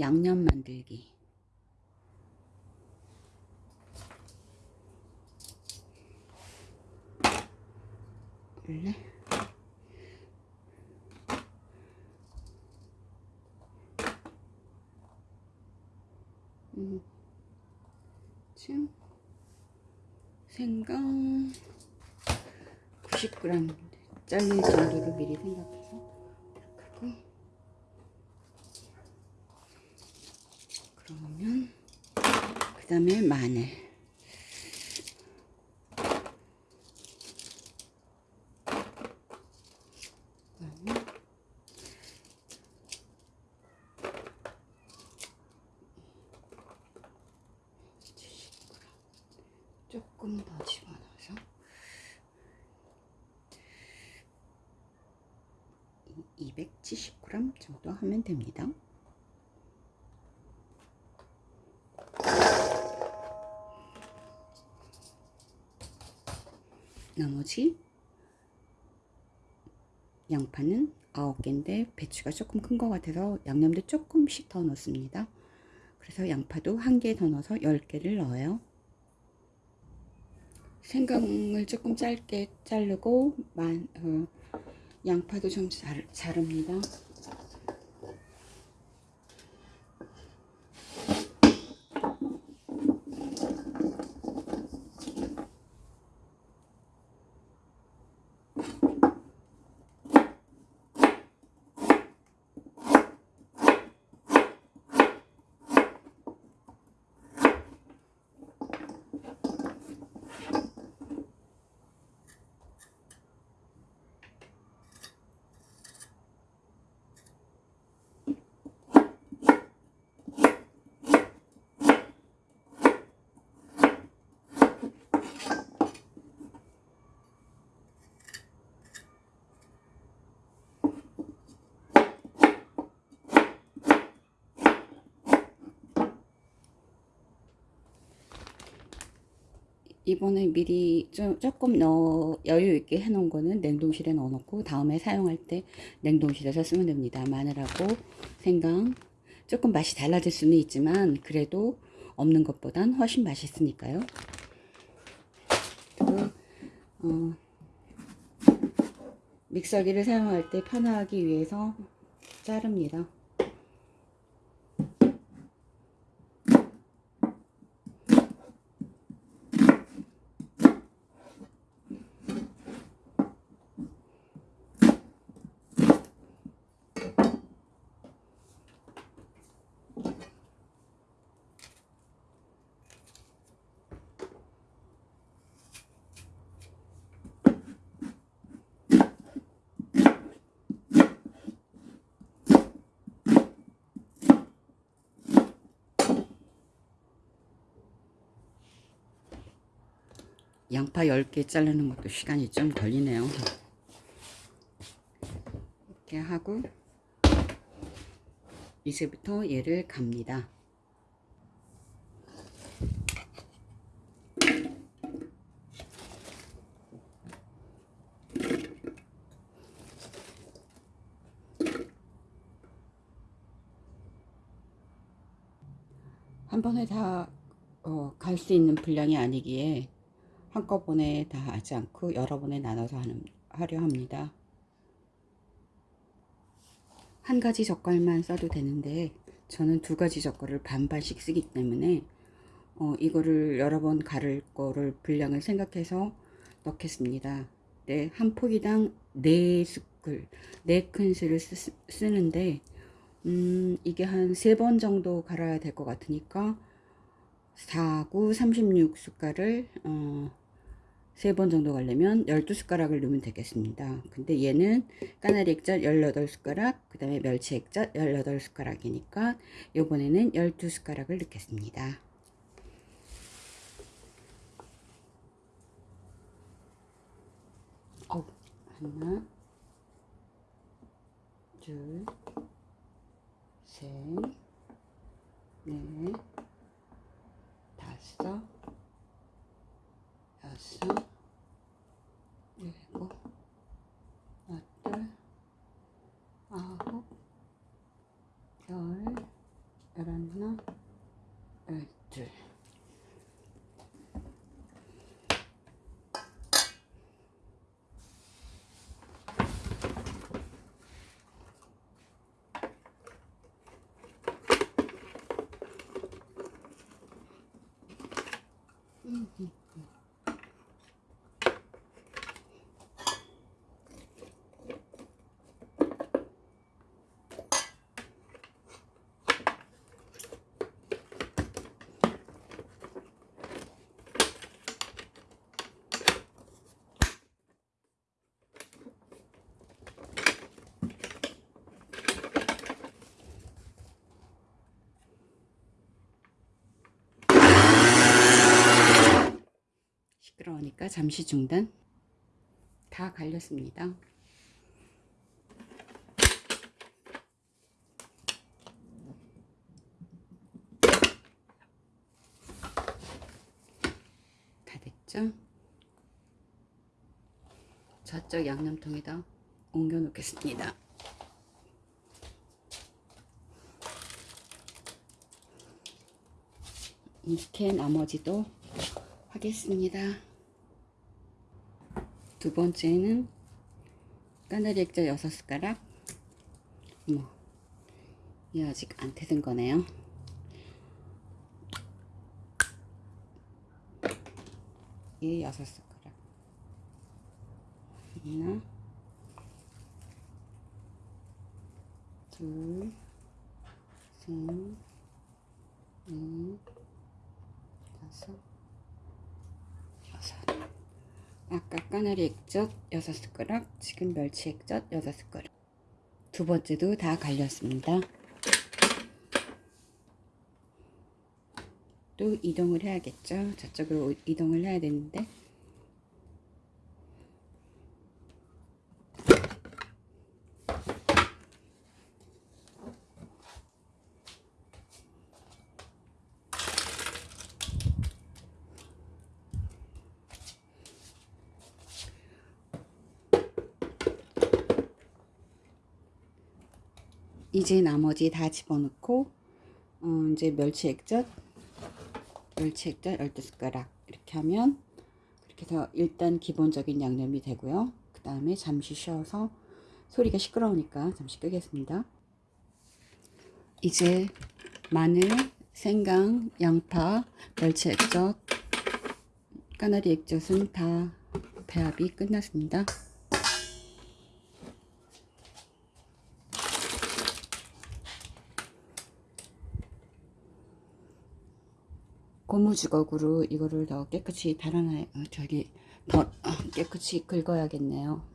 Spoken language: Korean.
양념 만들기. 원래? 음, 생강 90g 잘릴 정도로 미리 생각해서 이렇게 하고 그러면 그 다음에 마늘 조금 더 집어넣어서 270g 정도 하면 됩니다. 나머지 양파는 9개인데 배추가 조금 큰 것 같아서 양념도 조금씩 더 넣습니다. 그래서 양파도 한 개 더 넣어서 10개를 넣어요. 생강을 조금 짧게 자르고 만, 어, 양파도 좀 잘, 자릅니다. 이번에 미리 좀 조금 여유 있게 해 놓은 거는 냉동실에 넣어 놓고 다음에 사용할 때 냉동실에서 쓰면 됩니다. 마늘하고 생강. 조금 맛이 달라질 수는 있지만 그래도 없는 것보단 훨씬 맛있으니까요. 그리고 어, 믹서기를 사용할 때 편하기 위해서 자릅니다 양파 10개 자르는 것도 시간이 좀 걸리네요. 이렇게 하고 이제부터 얘를 갑니다. 한 번에 다 갈수 있는 분량이 아니기에 한꺼번에 다 하지 않고 여러 번에 나눠서 하는, 하려 합니다. 한 가지 젓갈만 써도 되는데 저는 두 가지 젓갈을 반반씩 쓰기 때문에 어, 이거를 여러 번 가를 거를 분량을 생각해서 넣겠습니다. 네, 한 포기당 4스쿨, 4큰술을 쓰, 는데 음, 이게 한 세 번 정도 갈아야 될 것 같으니까 4, 9, 36 숟갈을 어, 세 번 정도 가려면 12숟가락을 넣으면 되겠습니다. 근데 얘는 까나리 액젓 18숟가락, 그 다음에 멸치 액젓 18숟가락이니까 요번에는 12숟가락을 넣겠습니다. 어, 하나, 둘, 셋, 넷, 다섯, 여섯, 일곱, 여덟, 아홉, 열, 열하나, 열둘. 시끄러우니까 잠시 중단. 다 갈렸습니다. 다 됐죠? 저쪽 양념통에다 옮겨 놓겠습니다. 이렇게 나머지도 하겠습니다. 두 번째는 까나리 액젓 6숟가락? 뭐, 이 아직 안 태든 거네요. 이 6숟가락. 하나 둘 셋, 넷, 다섯 아까 까나리 액젓 6숟가락 지금 멸치 액젓 6숟가락. 두 번째도 다 갈렸습니다. 또 이동을 해야겠죠? 저쪽으로 이동을 해야 되는데 이제 나머지 다 집어넣고 어, 이제 멸치 액젓 멸치 액젓 12숟가락 이렇게 하면 그렇게 해서 일단 기본적인 양념이 되고요. 그 다음에 잠시 쉬어서 소리가 시끄러우니까 잠시 끄겠습니다. 이제 마늘, 생강, 양파, 멸치 액젓, 까나리 액젓은 다 배합이 끝났습니다 고무주걱으로 이거를 더 깨끗이 달아놔 어, 저기 더 어, 깨끗이 긁어야겠네요